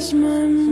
was my